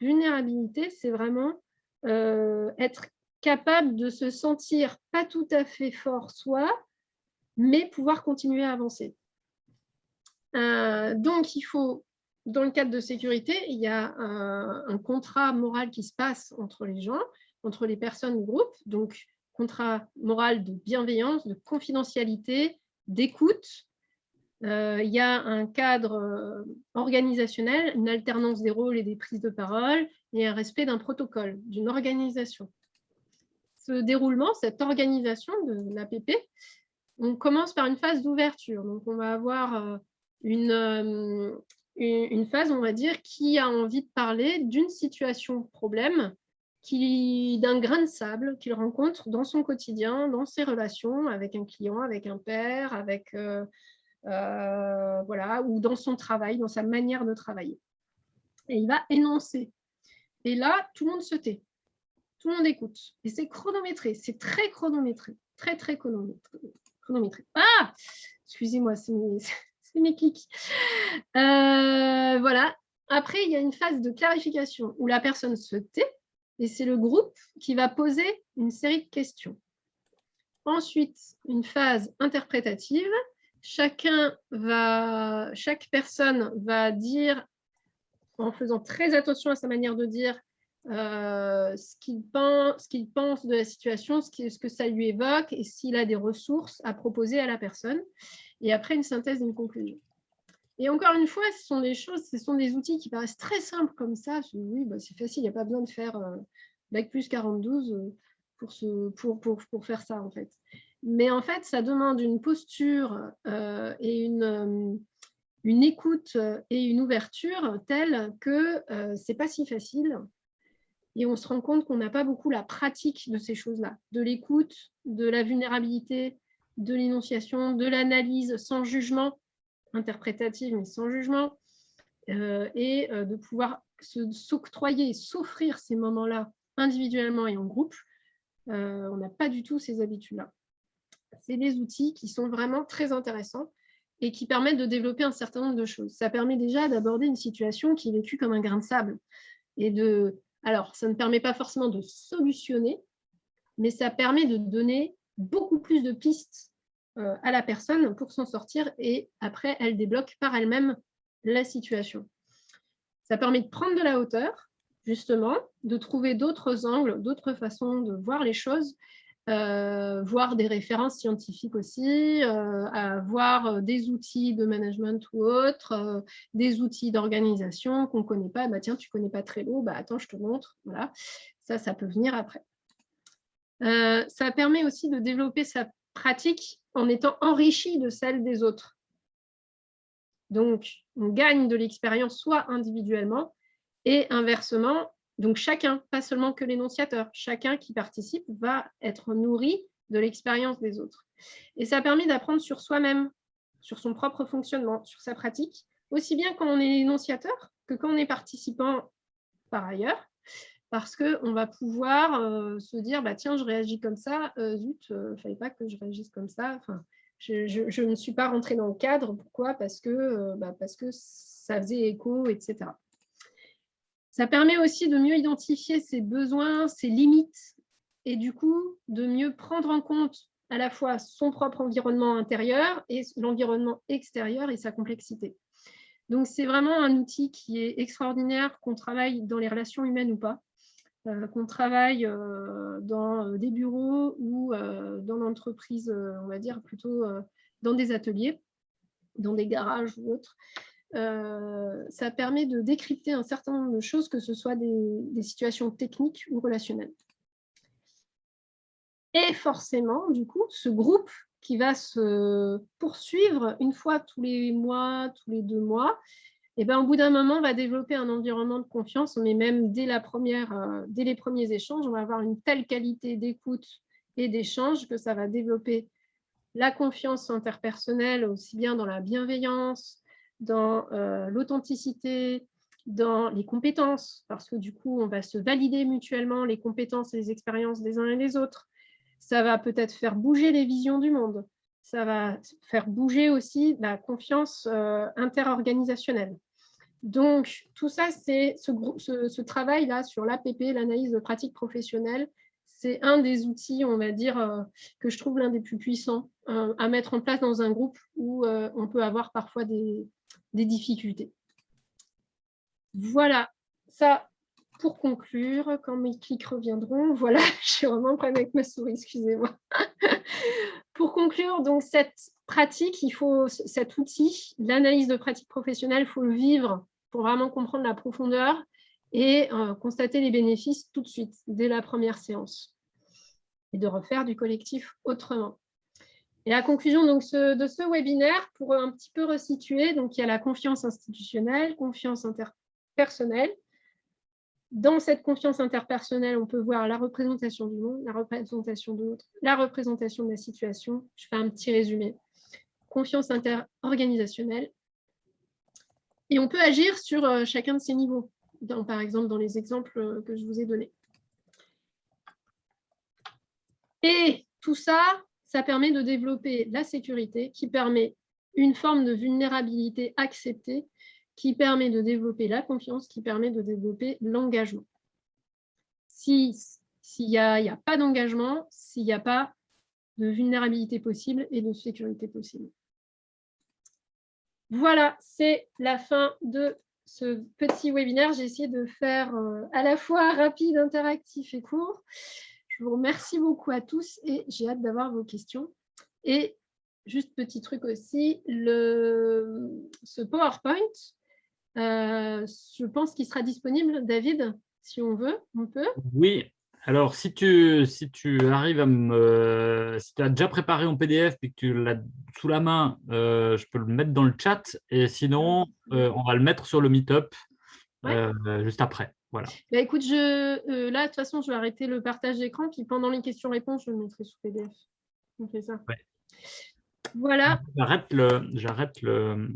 Vulnérabilité, c'est vraiment euh, être capable de se sentir pas tout à fait fort soi, mais pouvoir continuer à avancer. Euh, donc, il faut, dans le cadre de sécurité, il y a un, contrat moral qui se passe entre les gens, entre les personnes du groupe, donc contrat moral de bienveillance, de confidentialité, d'écoute, il y a un cadre euh, organisationnel, une alternance des rôles et des prises de parole, et un respect d'un protocole, d'une organisation. Ce déroulement, cette organisation de l'APP, on commence par une phase d'ouverture. Donc, on va avoir euh, une, une phase, on va dire, qui a envie de parler d'une situation problème, d'un grain de sable qu'il rencontre dans son quotidien, dans ses relations avec un client, avec un père, avec euh, voilà, ou dans son travail, dans sa manière de travailler. Et il va énoncer. Et là, tout le monde se tait. Tout le monde écoute. Et c'est chronométré. C'est très chronométré. Très, très chronométré. Ah Excusez-moi, c'est mes, clics. Euh, voilà. Après, il y a une phase de clarification où la personne se tait et c'est le groupe qui va poser une série de questions. Ensuite, une phase interprétative chacun va, chaque personne va dire, en faisant très attention à sa manière de dire, euh, ce qu'il pense, pense, de la situation, ce, que ça lui évoque et s'il a des ressources à proposer à la personne. Et après, une synthèse une conclusion. Et encore une fois, ce sont des choses, ce sont des outils qui paraissent très simples comme ça. Oui, bah, c'est facile, il n'y a pas besoin de faire euh, Bac plus 42 euh, pour, pour, pour, pour, faire ça, en fait. Mais en fait, ça demande une posture euh, et une, euh, une, écoute et une ouverture telle que euh, ce n'est pas si facile. Et on se rend compte qu'on n'a pas beaucoup la pratique de ces choses-là, de l'écoute, de la vulnérabilité, de l'énonciation, de l'analyse sans jugement, interprétative mais sans jugement, et de pouvoir s'octroyer, s'offrir ces moments-là individuellement et en groupe. on n'a pas du tout ces habitudes-là c'est des outils qui sont vraiment très intéressants et qui permettent de développer un certain nombre de choses. Ça permet déjà d'aborder une situation qui est vécue comme un grain de sable. Et de... Alors, ça ne permet pas forcément de solutionner, mais ça permet de donner beaucoup plus de pistes euh, à la personne pour s'en sortir et après, elle débloque par elle-même la situation. Ça permet de prendre de la hauteur, justement, de trouver d'autres angles, d'autres façons de voir les choses voir des références scientifiques aussi, avoir des outils de management ou autres, des outils d'organisation qu'on ne connaît pas. Bah, tiens, tu ne connais pas Trello, bah, attends, je te montre. Voilà. Ça, ça peut venir après. ça permet aussi de développer sa pratique en étant enrichi de celle des autres. Donc, on gagne de l'expérience soit individuellement et inversement, donc chacun, pas seulement que l'énonciateur, chacun qui participe va être nourri de l'expérience des autres. Et ça permet d'apprendre sur soi-même, sur son propre fonctionnement, sur sa pratique, aussi bien quand on est énonciateur que quand on est participant par ailleurs, parce qu'on va pouvoir euh, se dire, bah, tiens, je réagis comme ça, euh, zut, il euh, ne fallait pas que je réagisse comme ça. Enfin, je, ne suis pas rentrée dans le cadre. Pourquoi? Parce que, bah, parce que ça faisait écho, etc. Ça permet aussi de mieux identifier ses besoins, ses limites, et du coup, de mieux prendre en compte à la fois son propre environnement intérieur et l'environnement extérieur et sa complexité. Donc, c'est vraiment un outil qui est extraordinaire, qu'on travaille dans les relations humaines ou pas. Euh, qu'on travaille euh, dans euh, des bureaux ou dans l'entreprise, on va dire plutôt dans des ateliers, dans des garages ou autres. Ça permet de décrypter un certain nombre de choses, que ce soit des, situations techniques ou relationnelles. Et forcément, du coup, ce groupe qui va se poursuivre une fois tous les mois, tous les deux mois, et ben, au bout d'un moment, on va développer un environnement de confiance, mais même dès, la première, euh, dès les premiers échanges, on va avoir une telle qualité d'écoute et d'échange que ça va développer la confiance interpersonnelle, aussi bien dans la bienveillance, dans euh, l'authenticité, dans les compétences, parce que du coup, on va se valider mutuellement les compétences et les expériences des uns et des autres. Ça va peut-être faire bouger les visions du monde ça va faire bouger aussi la confiance euh, interorganisationnelle. Donc, tout ça, c'est ce, travail-là sur l'APP, l'analyse de pratique professionnelle, c'est un des outils, on va dire, euh, que je trouve l'un des plus puissants euh, à mettre en place dans un groupe où on peut avoir parfois des, des difficultés. Voilà, ça, pour conclure, quand mes clics reviendront, voilà, suis vraiment prête avec ma souris, excusez-moi. pour conclure, donc cette pratique, il faut cet outil, l'analyse de pratique professionnelle, il faut le vivre pour vraiment comprendre la profondeur et euh, constater les bénéfices tout de suite, dès la première séance, et de refaire du collectif autrement. Et la conclusion donc, de ce webinaire, pour un petit peu resituer, donc, il y a la confiance institutionnelle, confiance interpersonnelle, dans cette confiance interpersonnelle, on peut voir la représentation du monde, la représentation de l'autre, la représentation de la situation. Je fais un petit résumé. Confiance interorganisationnelle. Et on peut agir sur euh, chacun de ces niveaux, par exemple dans les exemples euh, que je vous ai donnés. Et tout ça, ça permet de développer la sécurité qui permet une forme de vulnérabilité acceptée qui permet de développer la confiance, qui permet de développer l'engagement. S'il n'y a, a pas d'engagement, s'il n'y a pas de vulnérabilité possible et de sécurité possible. Voilà, c'est la fin de ce petit webinaire. J'ai essayé de faire euh, à la fois rapide, interactif et court. Je vous remercie beaucoup à tous et j'ai hâte d'avoir vos questions. Et juste petit truc aussi, le, ce PowerPoint, euh, je pense qu'il sera disponible, David, si on veut, on peut. Oui, alors si tu, si tu arrives à me... Si tu as déjà préparé en PDF et que tu l'as sous la main, euh, je peux le mettre dans le chat et sinon, euh, on va le mettre sur le Meetup juste après. Voilà. Bah, écoute, je, là, de toute façon, je vais arrêter le partage d'écran, puis pendant les questions-réponses, je le mettrai sous PDF. On fait ça. Voilà. J'arrête le,